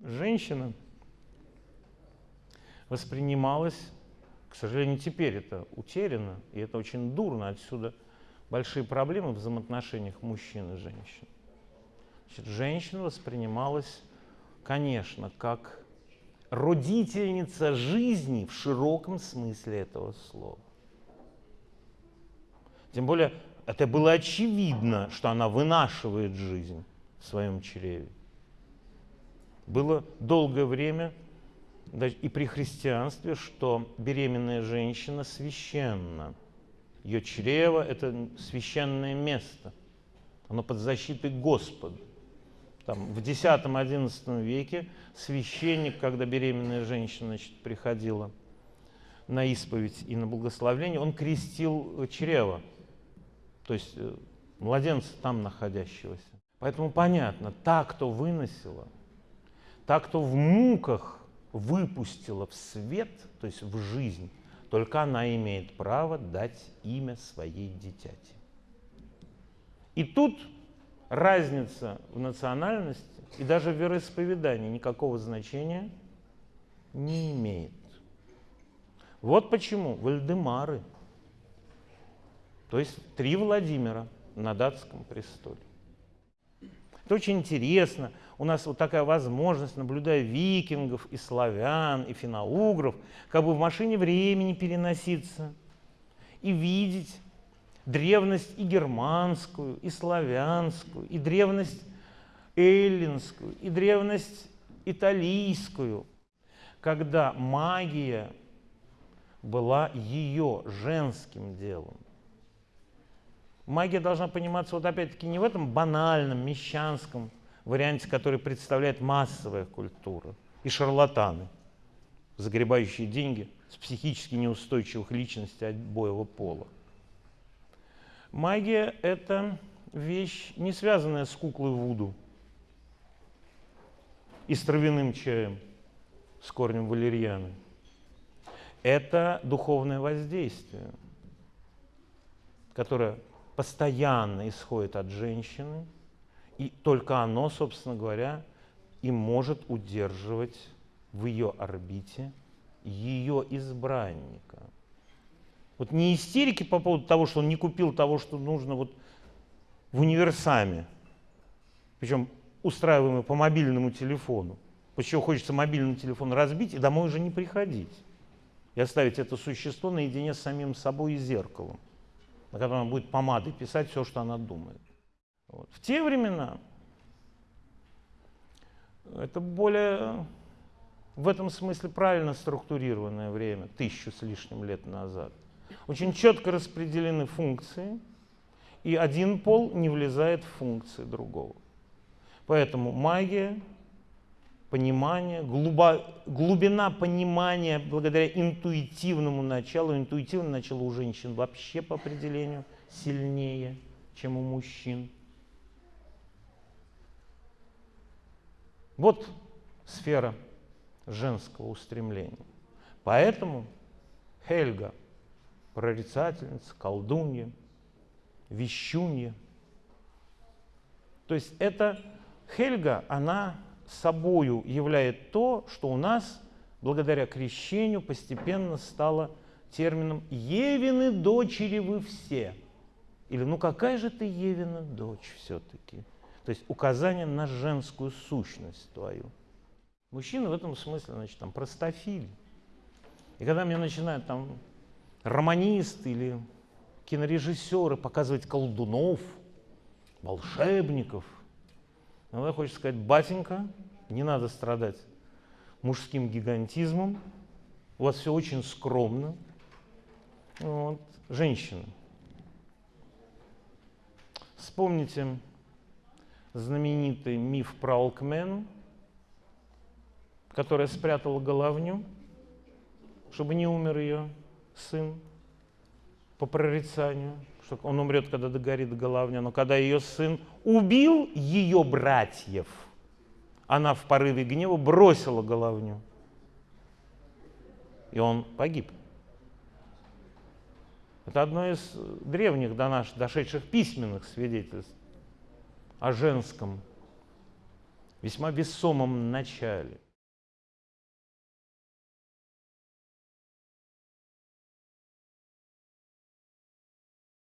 женщина воспринималась, к сожалению, теперь это утеряно, и это очень дурно, отсюда большие проблемы в взаимоотношениях мужчин и женщин. Значит, женщина воспринималась, конечно, как родительница жизни в широком смысле этого слова. Тем более, это было очевидно, что она вынашивает жизнь в своем чреве. Было долгое время и при христианстве, что беременная женщина священна. Ее чрево – это священное место. Оно под защитой Господа. Там, в X-XI веке священник, когда беременная женщина значит, приходила на исповедь и на благословление, он крестил чрево, то есть э, младенца там находящегося. Поэтому понятно, та, кто выносила, та, кто в муках выпустила в свет, то есть в жизнь, только она имеет право дать имя своей дитяти. И тут разница в национальности и даже в вероисповедании никакого значения не имеет. Вот почему Вальдемары, то есть три Владимира на датском престоле. Это очень интересно. У нас вот такая возможность, наблюдая викингов и славян, и финоугров, как бы в машине времени переноситься и видеть древность и германскую, и славянскую, и древность эллинскую, и древность италийскую, когда магия была ее женским делом. Магия должна пониматься вот опять-таки не в этом банальном, мещанском варианте, который представляет массовая культура и шарлатаны, загребающие деньги с психически неустойчивых личностей обоего пола. Магия – это вещь, не связанная с куклой Вуду и с травяным чаем, с корнем валерьяны. Это духовное воздействие, которое постоянно исходит от женщины, и только оно, собственно говоря, и может удерживать в ее орбите ее избранника – вот не истерики по поводу того, что он не купил того, что нужно вот в универсаме, причем устраиваемый по мобильному телефону. Почему хочется мобильный телефон разбить и домой уже не приходить. И оставить это существо наедине с самим собой и зеркалом, на котором он будет помадой писать все, что она думает. Вот. В те времена это более в этом смысле правильно структурированное время, тысячу с лишним лет назад. Очень четко распределены функции, и один пол не влезает в функции другого. Поэтому магия, понимание, глубо, глубина понимания благодаря интуитивному началу, интуитивное начало у женщин вообще по определению сильнее, чем у мужчин. Вот сфера женского устремления. Поэтому Хельга – прорицательница, колдунья, вещунья. То есть это Хельга, она собою являет то, что у нас благодаря крещению постепенно стало термином «Евины дочери вы все». Или «Ну какая же ты Евина дочь все-таки?» То есть указание на женскую сущность твою. Мужчины в этом смысле, значит, там простофили. И когда мне начинают там романисты или кинорежиссеры показывать колдунов, волшебников. Иногда хочется сказать, батенька, не надо страдать мужским гигантизмом, у вас все очень скромно. Вот. Женщины. Вспомните знаменитый миф про Алкмену, которая спрятала головню, чтобы не умер ее сын по прорицанию, что он умрет, когда догорит головня, но когда ее сын убил ее братьев, она в порыве гнева бросила головню, и он погиб. Это одно из древних до наших, дошедших письменных свидетельств о женском весьма весомом начале –